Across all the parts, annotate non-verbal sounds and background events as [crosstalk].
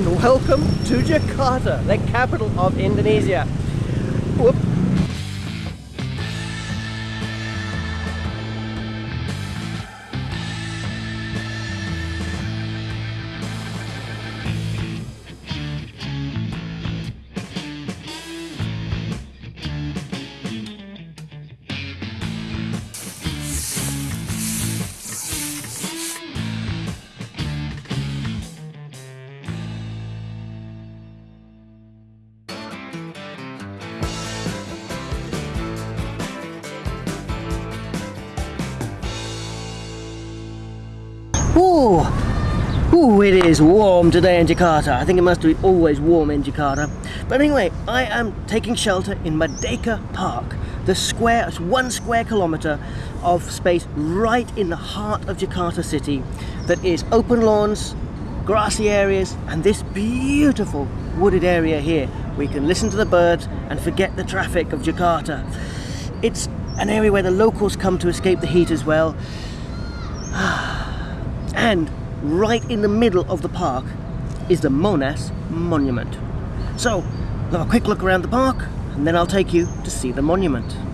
and welcome to Jakarta, the capital of Indonesia. Whoop. Ooh, it is warm today in Jakarta. I think it must be always warm in Jakarta. But anyway, I am taking shelter in Merdeka Park, the square, it's one square kilometer of space right in the heart of Jakarta city that is open lawns, grassy areas, and this beautiful wooded area here. We can listen to the birds and forget the traffic of Jakarta. It's an area where the locals come to escape the heat as well. [sighs] And right in the middle of the park is the Monas Monument. So, have a quick look around the park and then I'll take you to see the monument.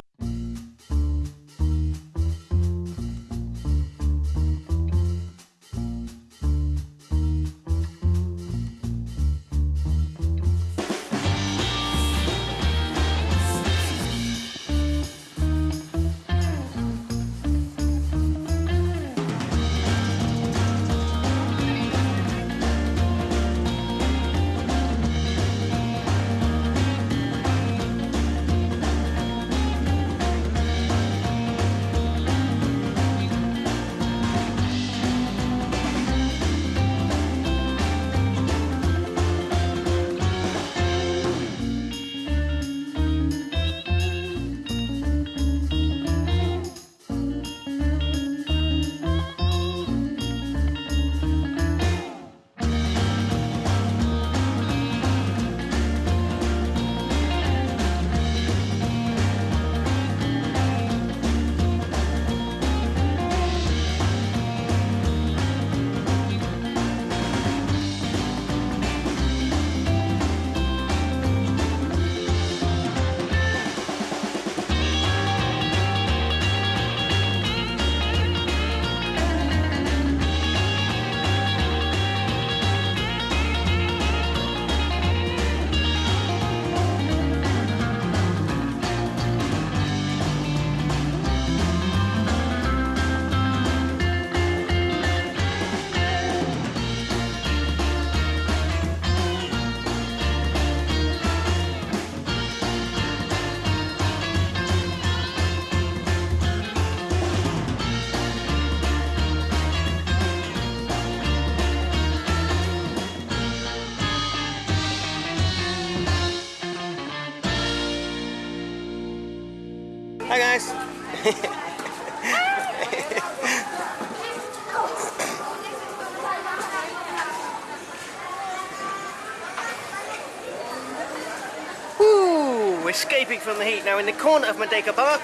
Hi guys. [laughs] Ooh, escaping from the heat. Now in the corner of Merdeka Park,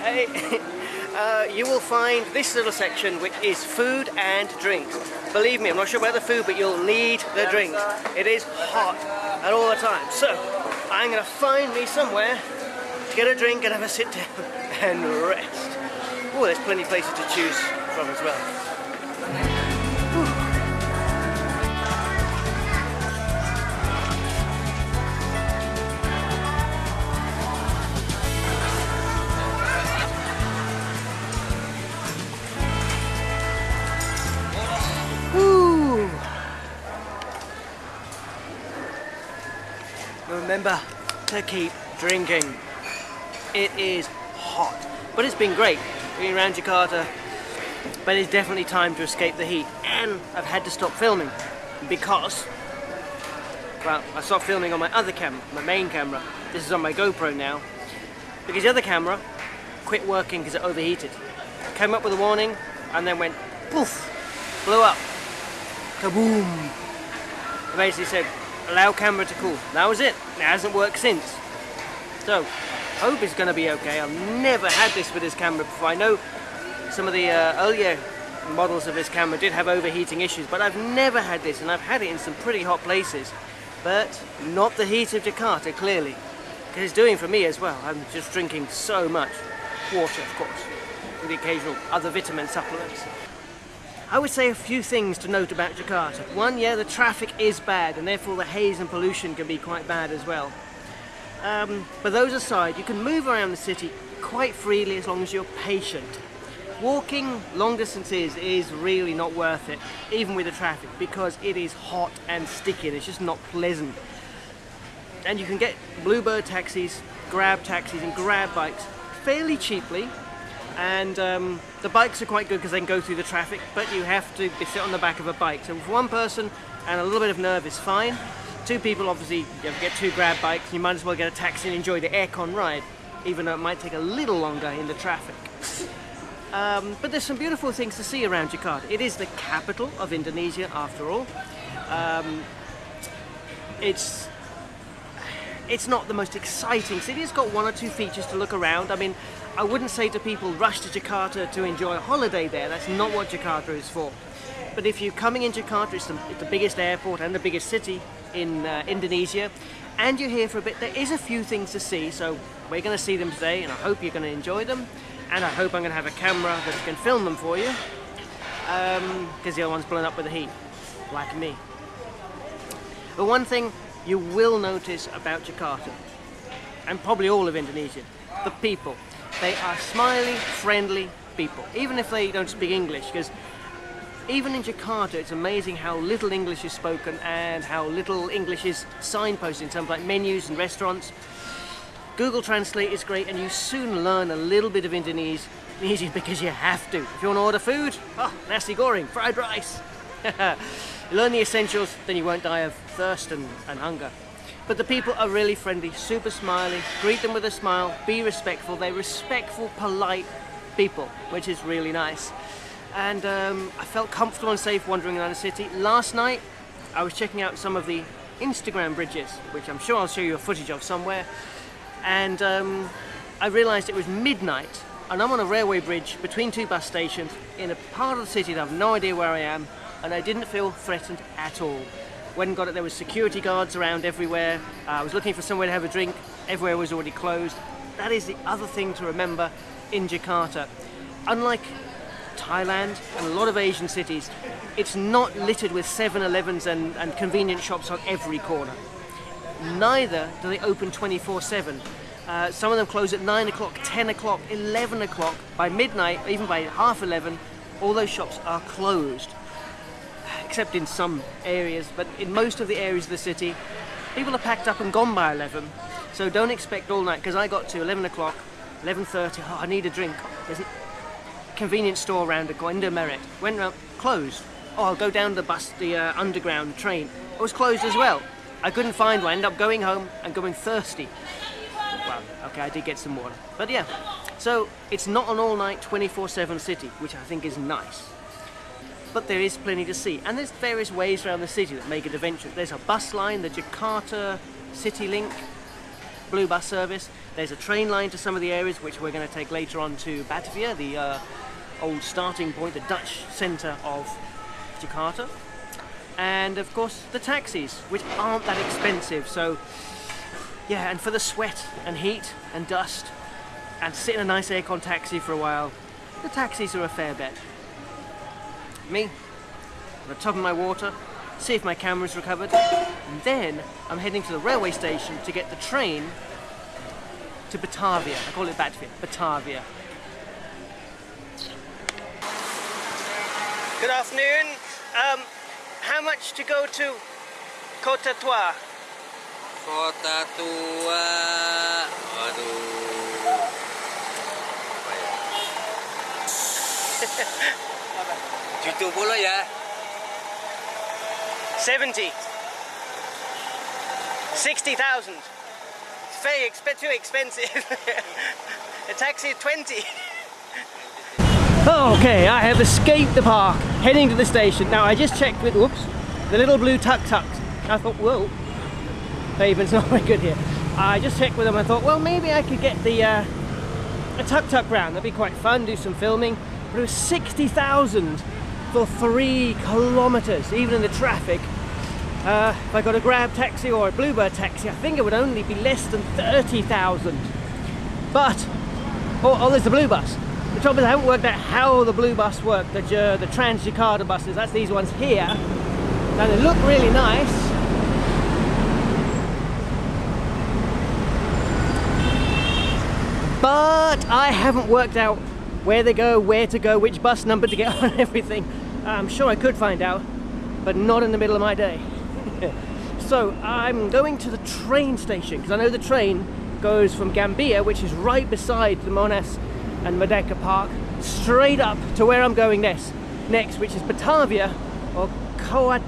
hey, [laughs] uh, you will find this little section which is food and drinks. Believe me, I'm not sure about the food, but you'll need the drinks. It is hot at all the time. So, I'm gonna find me somewhere get a drink and have a sit down [laughs] and rest. Oh, there's plenty of places to choose from as well. Remember to keep drinking. It is hot, but it's been great being around Jakarta. But it's definitely time to escape the heat, and I've had to stop filming because, well, I stopped filming on my other camera, my main camera. This is on my GoPro now, because the other camera quit working because it overheated. Came up with a warning, and then went poof, blew up, kaboom. I basically said, allow camera to cool. That was it. It hasn't worked since. So, hope it's going to be okay. I've never had this with this camera before. I know some of the uh, earlier models of this camera did have overheating issues, but I've never had this, and I've had it in some pretty hot places. But not the heat of Jakarta, clearly. Because it's doing for me as well. I'm just drinking so much. Water, of course, with the occasional other vitamin supplements. I would say a few things to note about Jakarta. One, yeah, the traffic is bad, and therefore the haze and pollution can be quite bad as well. Um, but those aside, you can move around the city quite freely as long as you're patient. Walking long distances is really not worth it, even with the traffic, because it is hot and sticky and it's just not pleasant. And you can get Bluebird taxis, Grab taxis and Grab bikes fairly cheaply and um, the bikes are quite good because they can go through the traffic but you have to sit on the back of a bike so with one person and a little bit of nerve is fine two people obviously you get two grab bikes you might as well get a taxi and enjoy the aircon ride even though it might take a little longer in the traffic um, but there's some beautiful things to see around Jakarta it is the capital of Indonesia after all um, it's it's not the most exciting city. It's got one or two features to look around. I mean, I wouldn't say to people, rush to Jakarta to enjoy a holiday there. That's not what Jakarta is for. But if you're coming in Jakarta, it's the, it's the biggest airport and the biggest city in uh, Indonesia, and you're here for a bit, there is a few things to see. So we're going to see them today, and I hope you're going to enjoy them. And I hope I'm going to have a camera that can film them for you, because um, the other one's blown up with the heat, like me. But one thing you will notice about Jakarta, and probably all of Indonesia, the people. They are smiley, friendly people, even if they don't speak English, because even in Jakarta, it's amazing how little English is spoken and how little English is signposted in terms like menus and restaurants. Google Translate is great and you soon learn a little bit of Indonesian [laughs] because you have to. If you want to order food, oh, nasi goreng, fried rice. [laughs] learn the essentials, then you won't die of thirst and, and hunger. But the people are really friendly, super smiley, greet them with a smile, be respectful. They're respectful, polite people, which is really nice. And um, I felt comfortable and safe wandering around the city. Last night, I was checking out some of the Instagram bridges, which I'm sure I'll show you a footage of somewhere. And um, I realized it was midnight and I'm on a railway bridge between two bus stations in a part of the city that I have no idea where I am and I didn't feel threatened at all. When got it, there was security guards around everywhere. Uh, I was looking for somewhere to have a drink. Everywhere was already closed. That is the other thing to remember in Jakarta. Unlike Thailand and a lot of Asian cities, it's not littered with 7-Elevens and, and convenience shops on every corner. Neither do they open 24-7. Uh, some of them close at 9 o'clock, 10 o'clock, 11 o'clock. By midnight, even by half 11, all those shops are closed except in some areas, but in most of the areas of the city, people are packed up and gone by 11. So don't expect all night, because I got to 11 o'clock, 11.30, oh, I need a drink. There's convenience store around the Indomaret. Went around, closed. Oh, I'll go down the bus, the uh, underground train. It was closed as well. I couldn't find one, I ended up going home and going thirsty. Well, okay, I did get some water. But yeah, so it's not an all-night 24-7 city, which I think is nice but there is plenty to see. And there's various ways around the city that make it adventurous. There's a bus line, the Jakarta City Link blue bus service. There's a train line to some of the areas which we're going to take later on to Batavia, the uh, old starting point, the Dutch centre of Jakarta. And of course the taxis, which aren't that expensive. So yeah, and for the sweat and heat and dust and sit in a nice aircon taxi for a while, the taxis are a fair bet me, on the top of my water, see if my camera's recovered, and then I'm heading to the railway station to get the train to Batavia. I call it Batavia, Batavia. Good afternoon. Um, how much to go to Kota Tua? Kota Tua, aduh. 70 ya. 70. 60,000. Very exp too expensive. [laughs] A taxi is 20. okay, I have escaped the park, heading to the station. Now I just checked with, whoops, the little blue tuk-tuks. I thought, whoa, pavement's [laughs] not very good here. I just checked with them, I thought, well, maybe I could get the uh, a tuk-tuk round. That'd be quite fun, do some filming. But it was 60,000 for three kilometers, even in the traffic. Uh, if I got a grab taxi or a bluebird taxi, I think it would only be less than 30,000. But, oh, oh, there's the blue bus. The trouble is I haven't worked out how the blue bus work, the, uh, the Trans Jakarta buses, that's these ones here. Now they look really nice. But I haven't worked out where they go, where to go, which bus number to get [laughs] on everything. I'm sure I could find out, but not in the middle of my day. [laughs] so I'm going to the train station because I know the train goes from Gambir, which is right beside the Monas and Merdeka Park, straight up to where I'm going next, next which is Batavia or Kota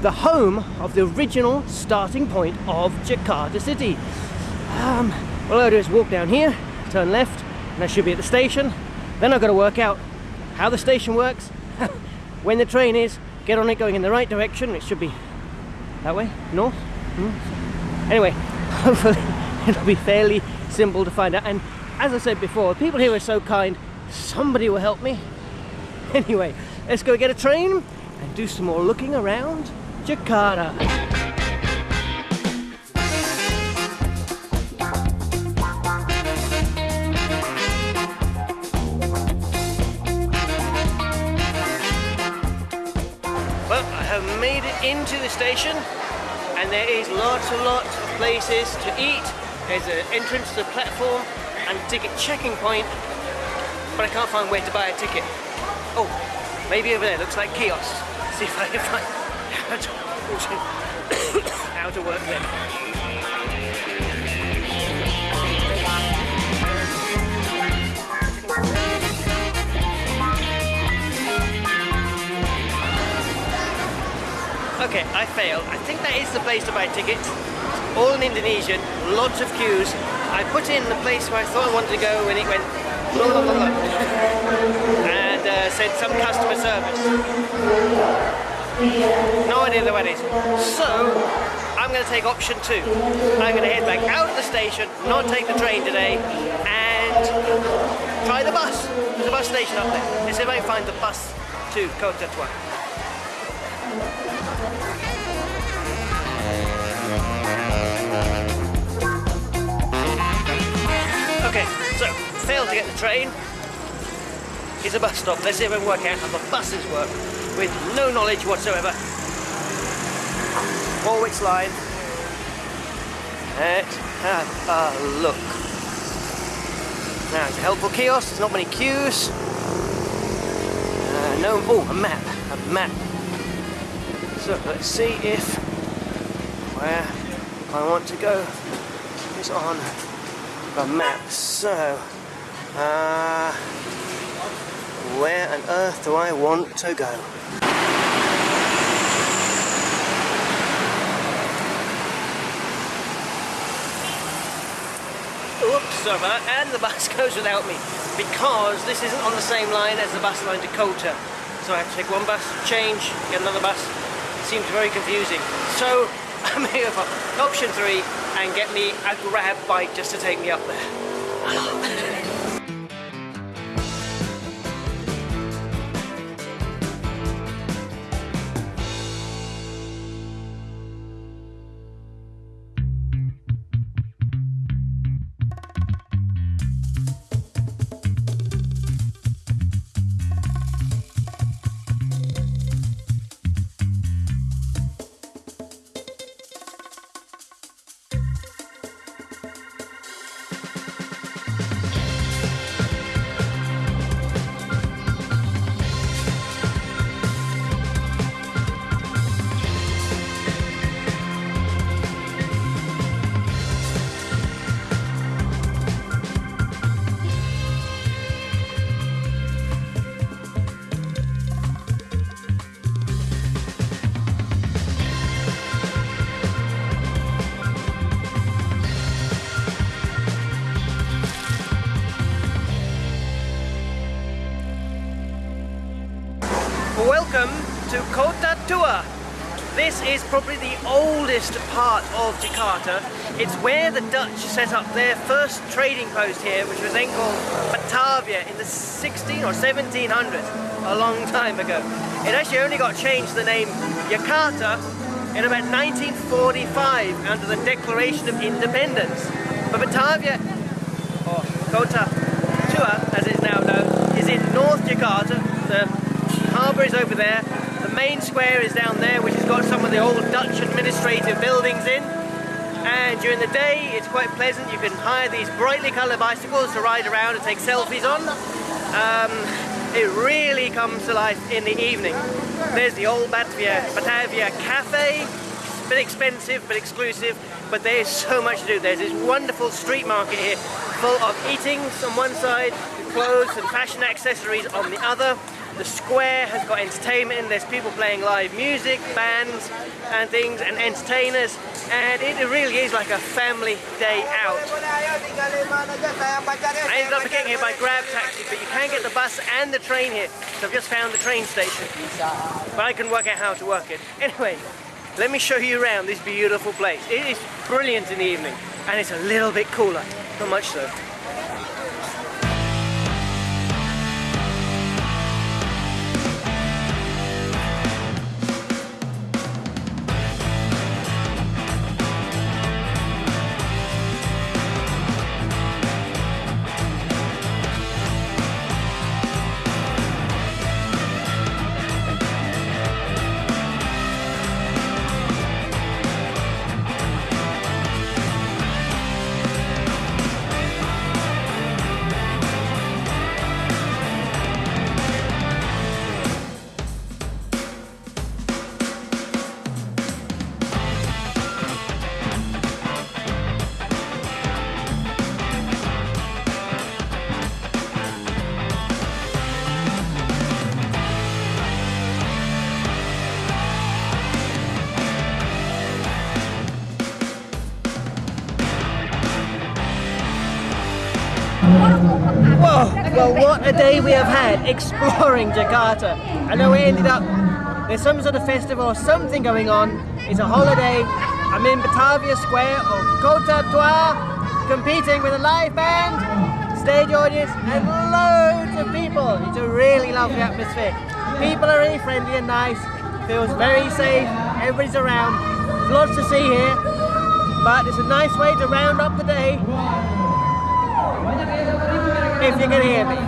the home of the original starting point of Jakarta City. Um, all I do is walk down here, turn left, and I should be at the station. Then I've got to work out how the station works, [laughs] when the train is, get on it going in the right direction. It should be that way, north. Hmm. Anyway, [laughs] hopefully [laughs] it'll be fairly simple to find out. And as I said before, people here are so kind, somebody will help me. [laughs] Anyway, let's go get a train and do some more looking around Jakarta. Well, I have made it into the station and there is lots and lots of places to eat. There's an entrance to the platform and ticket checking point, but I can't find where to buy a ticket. Oh, maybe over there, looks like kiosks. [laughs] See if I can find [laughs] how to, [coughs] work them. Okay, I failed. I think that is the place to buy tickets. All in Indonesian, lots of queues. I put in the place where I thought I wanted to go and it went blah, blah, blah, and uh, said some customer service. No idea where it is. So, I'm going to take option two. I'm going to head back out of the station, not take the train today, and try the bus. There's a bus station up there. Let's see if I can find the bus to Kota Tua. Okay, so failed to get the train. Here's a bus stop. Let's see if I can work out how the buses work with no knowledge whatsoever. Warwick's line. Let's have a look. Now it's a helpful kiosk, there's not many queues. Uh, no, oh, a map, a map. So let's see if where I want to go is on the map. So, uh, where on earth do I want to go? Oops, sorry. And the bus [laughs] goes without me because this isn't on the same line as the bus line to Kota. So I have to take one bus, change, get another bus. It seems very confusing. So [laughs] Option three and get me a grab bike just to take me up there. [laughs] is probably the oldest part of Jakarta. It's where the Dutch set up their first trading post here, which was then called Batavia in the 16 or 1700s, a long time ago. It actually only got changed the name Jakarta in about 1945 under the Declaration of Independence. But Batavia, or Kota Tua as it's now known, is in North Jakarta. The harbour is over there. The main square is down there, which has got some of the old Dutch administrative buildings in. And during the day, it's quite pleasant. You can hire these brightly coloured bicycles to ride around and take selfies on. Um, it really comes to life in the evening. There's the old Batavia, Batavia Cafe. It's a bit expensive, but exclusive. But there's so much to do. There's this wonderful street market here, full of eatings on one side, clothes and fashion accessories on the other. The square has got entertainment in, there's people playing live music, bands and things, and entertainers, and it really is like a family day out. I ended up getting here by grab taxi, but you can get the bus and the train here, so I've just found the train station. But I can work out how to work it. Anyway, let me show you around this beautiful place. It is brilliant in the evening, and it's a little bit cooler, not much so. Whoa! Well, what a day we have had exploring Jakarta. I know we ended up, there's some sort of festival or something going on. It's a holiday. I'm in Batavia Square or Kota Tua, competing with a live band, stage audience, and loads of people. It's a really lovely atmosphere. People are really friendly and nice. Feels very safe. Everybody's around. Lots to see here, but it's a nice way to round up the day if you can hear me.